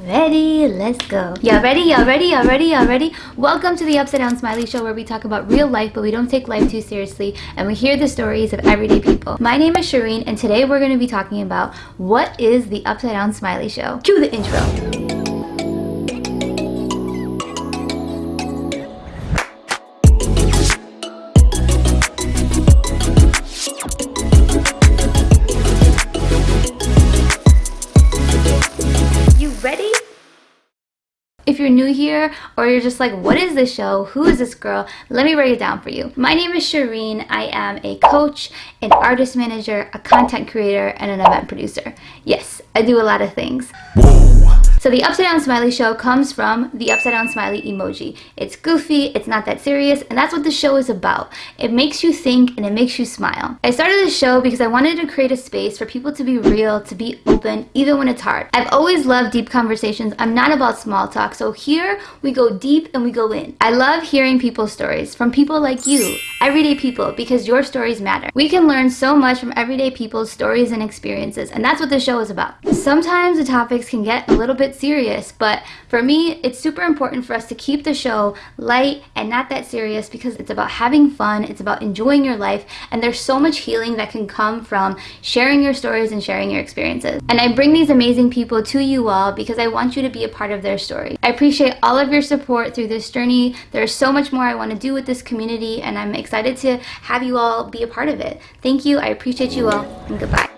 Ready? Let's go. Y'all ready? Y'all ready? Y'all ready? Y'all ready? Welcome to the Upside Down Smiley Show where we talk about real life but we don't take life too seriously and we hear the stories of everyday people. My name is Shireen and today we're going to be talking about what is the Upside Down Smiley Show. Cue the intro. If you're new here or you're just like, what is this show? Who is this girl? Let me break it down for you. My name is Shireen. I am a coach, an artist manager, a content creator, and an event producer. Yes, I do a lot of things. So the Upside Down Smiley Show comes from the Upside Down Smiley emoji. It's goofy, it's not that serious, and that's what the show is about. It makes you think and it makes you smile. I started this show because I wanted to create a space for people to be real, to be open, even when it's hard. I've always loved deep conversations. I'm not about small talk, so here we go deep and we go in. I love hearing people's stories from people like you, everyday people, because your stories matter. We can learn so much from everyday people's stories and experiences, and that's what the show is about. Sometimes the topics can get a little bit serious, but for me, it's super important for us to keep the show light and not that serious because it's about having fun, it's about enjoying your life, and there's so much healing that can come from sharing your stories and sharing your experiences. And I bring these amazing people to you all because I want you to be a part of their story. I appreciate all of your support through this journey. There's so much more I want to do with this community, and I'm excited to have you all be a part of it. Thank you, I appreciate you all, and goodbye.